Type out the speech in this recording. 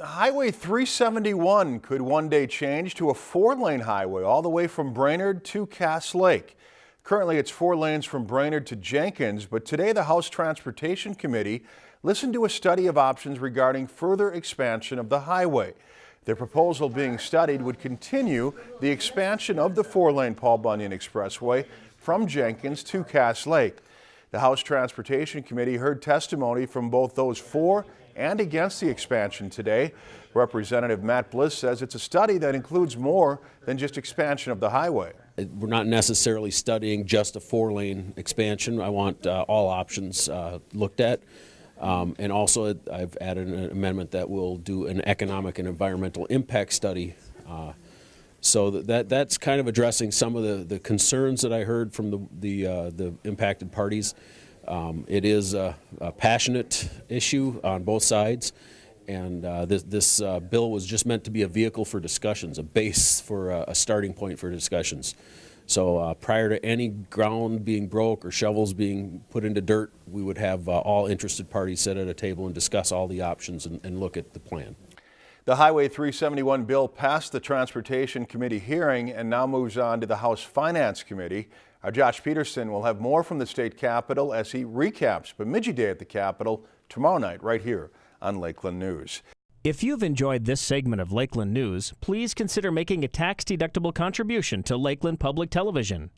Highway 371 could one day change to a four-lane highway all the way from Brainerd to Cass Lake. Currently, it's four lanes from Brainerd to Jenkins, but today the House Transportation Committee listened to a study of options regarding further expansion of the highway. The proposal being studied would continue the expansion of the four-lane Paul Bunyan Expressway from Jenkins to Cass Lake. The House Transportation Committee heard testimony from both those for and against the expansion today. Representative Matt Bliss says it's a study that includes more than just expansion of the highway. We're not necessarily studying just a four-lane expansion. I want uh, all options uh, looked at. Um, and also, I've added an amendment that will do an economic and environmental impact study. Uh, so that that's kind of addressing some of the, the concerns that I heard from the the, uh, the impacted parties. Um, it is a, a, passionate issue on both sides, and uh, this, this uh, bill was just meant to be a vehicle for discussions, a base for a, a starting point for discussions. So uh, prior to any ground being broke or shovels being put into dirt, we would have uh, all interested parties sit at a table and discuss all the options and, and look at the plan. The Highway 371 bill passed the Transportation Committee hearing and now moves on to the House Finance Committee. Our Josh Peterson will have more from the state capitol as he recaps Bemidji Day at the Capitol tomorrow night right here on Lakeland News. If you've enjoyed this segment of Lakeland News, please consider making a tax-deductible contribution to Lakeland Public Television.